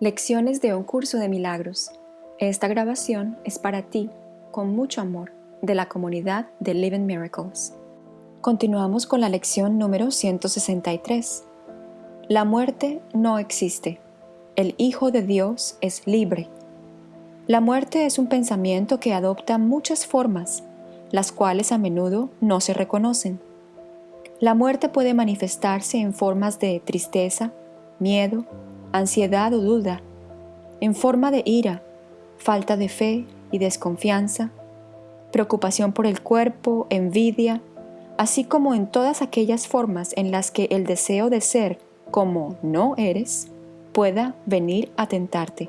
Lecciones de un curso de milagros. Esta grabación es para ti, con mucho amor, de la comunidad de Living Miracles. Continuamos con la lección número 163. La muerte no existe. El Hijo de Dios es libre. La muerte es un pensamiento que adopta muchas formas, las cuales a menudo no se reconocen. La muerte puede manifestarse en formas de tristeza, miedo, ansiedad o duda, en forma de ira, falta de fe y desconfianza, preocupación por el cuerpo, envidia, así como en todas aquellas formas en las que el deseo de ser como no eres pueda venir a tentarte.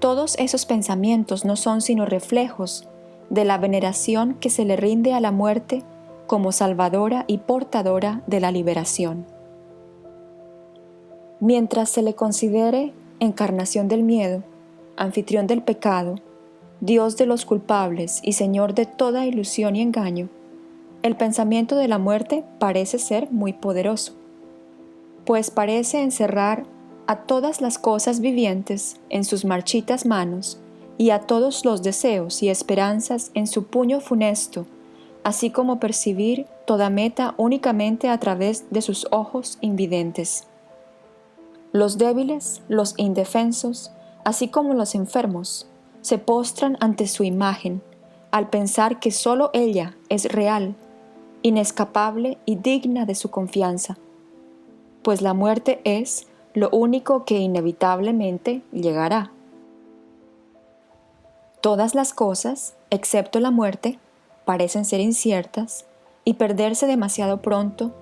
Todos esos pensamientos no son sino reflejos de la veneración que se le rinde a la muerte como salvadora y portadora de la liberación. Mientras se le considere encarnación del miedo, anfitrión del pecado, Dios de los culpables y Señor de toda ilusión y engaño, el pensamiento de la muerte parece ser muy poderoso, pues parece encerrar a todas las cosas vivientes en sus marchitas manos y a todos los deseos y esperanzas en su puño funesto, así como percibir toda meta únicamente a través de sus ojos invidentes. Los débiles, los indefensos, así como los enfermos, se postran ante su imagen al pensar que sólo ella es real, inescapable y digna de su confianza, pues la muerte es lo único que inevitablemente llegará. Todas las cosas, excepto la muerte, parecen ser inciertas y perderse demasiado pronto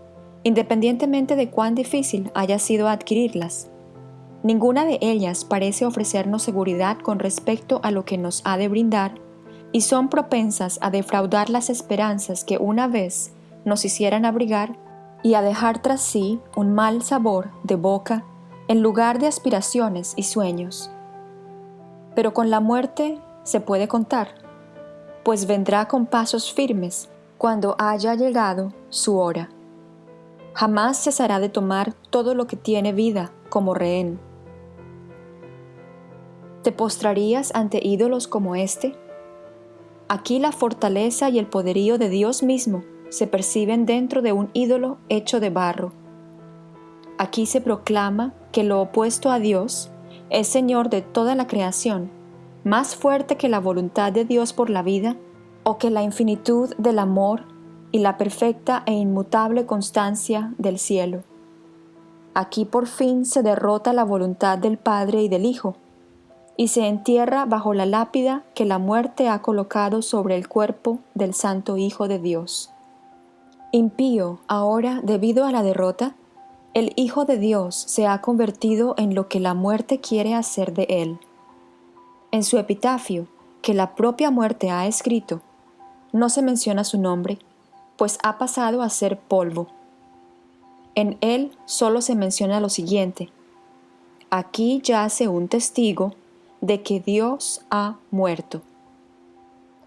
independientemente de cuán difícil haya sido adquirirlas. Ninguna de ellas parece ofrecernos seguridad con respecto a lo que nos ha de brindar y son propensas a defraudar las esperanzas que una vez nos hicieran abrigar y a dejar tras sí un mal sabor de boca en lugar de aspiraciones y sueños. Pero con la muerte se puede contar, pues vendrá con pasos firmes cuando haya llegado su hora jamás cesará de tomar todo lo que tiene vida como rehén. ¿Te postrarías ante ídolos como este? Aquí la fortaleza y el poderío de Dios mismo se perciben dentro de un ídolo hecho de barro. Aquí se proclama que lo opuesto a Dios es Señor de toda la creación, más fuerte que la voluntad de Dios por la vida o que la infinitud del amor y la perfecta e inmutable constancia del cielo. Aquí por fin se derrota la voluntad del Padre y del Hijo, y se entierra bajo la lápida que la muerte ha colocado sobre el cuerpo del Santo Hijo de Dios. Impío, ahora, debido a la derrota, el Hijo de Dios se ha convertido en lo que la muerte quiere hacer de él. En su epitafio, que la propia muerte ha escrito, no se menciona su nombre, pues ha pasado a ser polvo. En él solo se menciona lo siguiente. Aquí yace un testigo de que Dios ha muerto.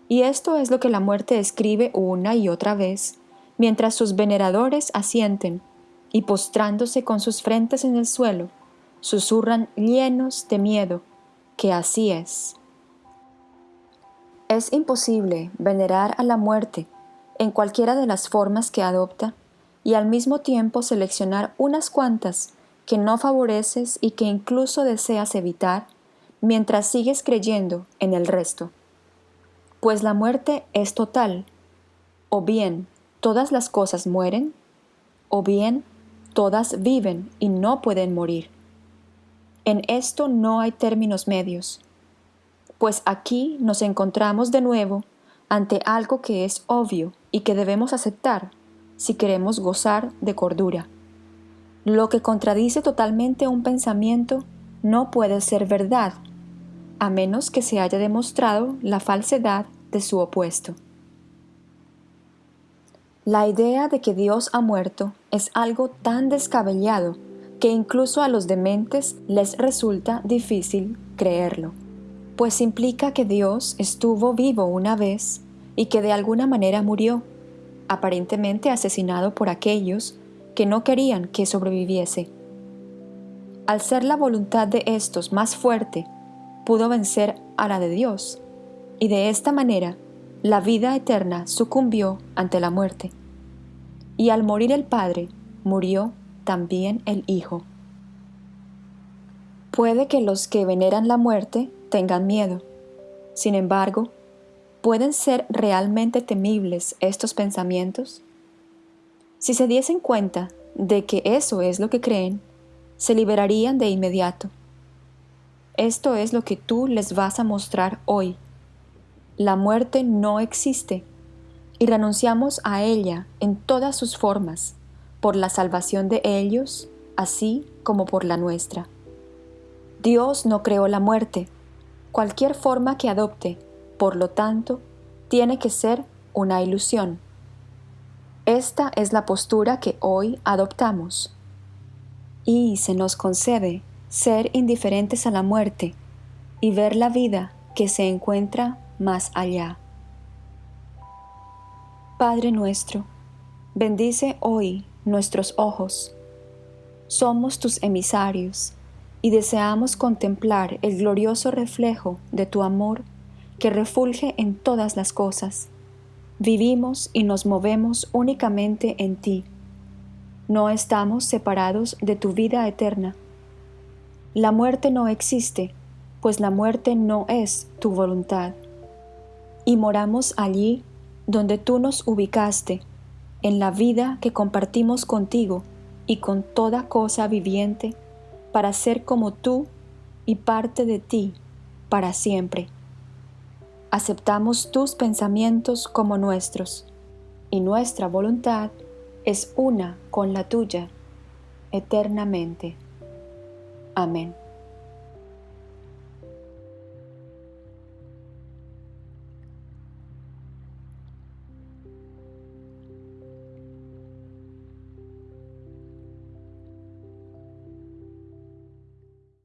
Y esto es lo que la muerte escribe una y otra vez, mientras sus veneradores asienten y postrándose con sus frentes en el suelo, susurran llenos de miedo que así es. Es imposible venerar a la muerte en cualquiera de las formas que adopta y al mismo tiempo seleccionar unas cuantas que no favoreces y que incluso deseas evitar mientras sigues creyendo en el resto. Pues la muerte es total, o bien todas las cosas mueren, o bien todas viven y no pueden morir. En esto no hay términos medios, pues aquí nos encontramos de nuevo ante algo que es obvio y que debemos aceptar si queremos gozar de cordura. Lo que contradice totalmente un pensamiento no puede ser verdad, a menos que se haya demostrado la falsedad de su opuesto. La idea de que Dios ha muerto es algo tan descabellado que incluso a los dementes les resulta difícil creerlo pues implica que Dios estuvo vivo una vez y que de alguna manera murió, aparentemente asesinado por aquellos que no querían que sobreviviese. al ser la voluntad de estos más fuerte, pudo vencer a la de Dios, y de esta manera la vida eterna sucumbió ante la muerte. Y al morir el Padre, murió también el Hijo. Puede que los que veneran la muerte tengan miedo. Sin embargo, ¿pueden ser realmente temibles estos pensamientos? Si se diesen cuenta de que eso es lo que creen, se liberarían de inmediato. Esto es lo que tú les vas a mostrar hoy. La muerte no existe y renunciamos a ella en todas sus formas, por la salvación de ellos, así como por la nuestra. Dios no creó la muerte, cualquier forma que adopte, por lo tanto, tiene que ser una ilusión. Esta es la postura que hoy adoptamos. Y se nos concede ser indiferentes a la muerte y ver la vida que se encuentra más allá. Padre nuestro, bendice hoy nuestros ojos. Somos tus emisarios y deseamos contemplar el glorioso reflejo de tu amor que refulge en todas las cosas. Vivimos y nos movemos únicamente en ti. No estamos separados de tu vida eterna. La muerte no existe, pues la muerte no es tu voluntad. Y moramos allí donde tú nos ubicaste, en la vida que compartimos contigo y con toda cosa viviente, para ser como tú y parte de ti para siempre aceptamos tus pensamientos como nuestros, y nuestra voluntad es una con la tuya eternamente. Amén.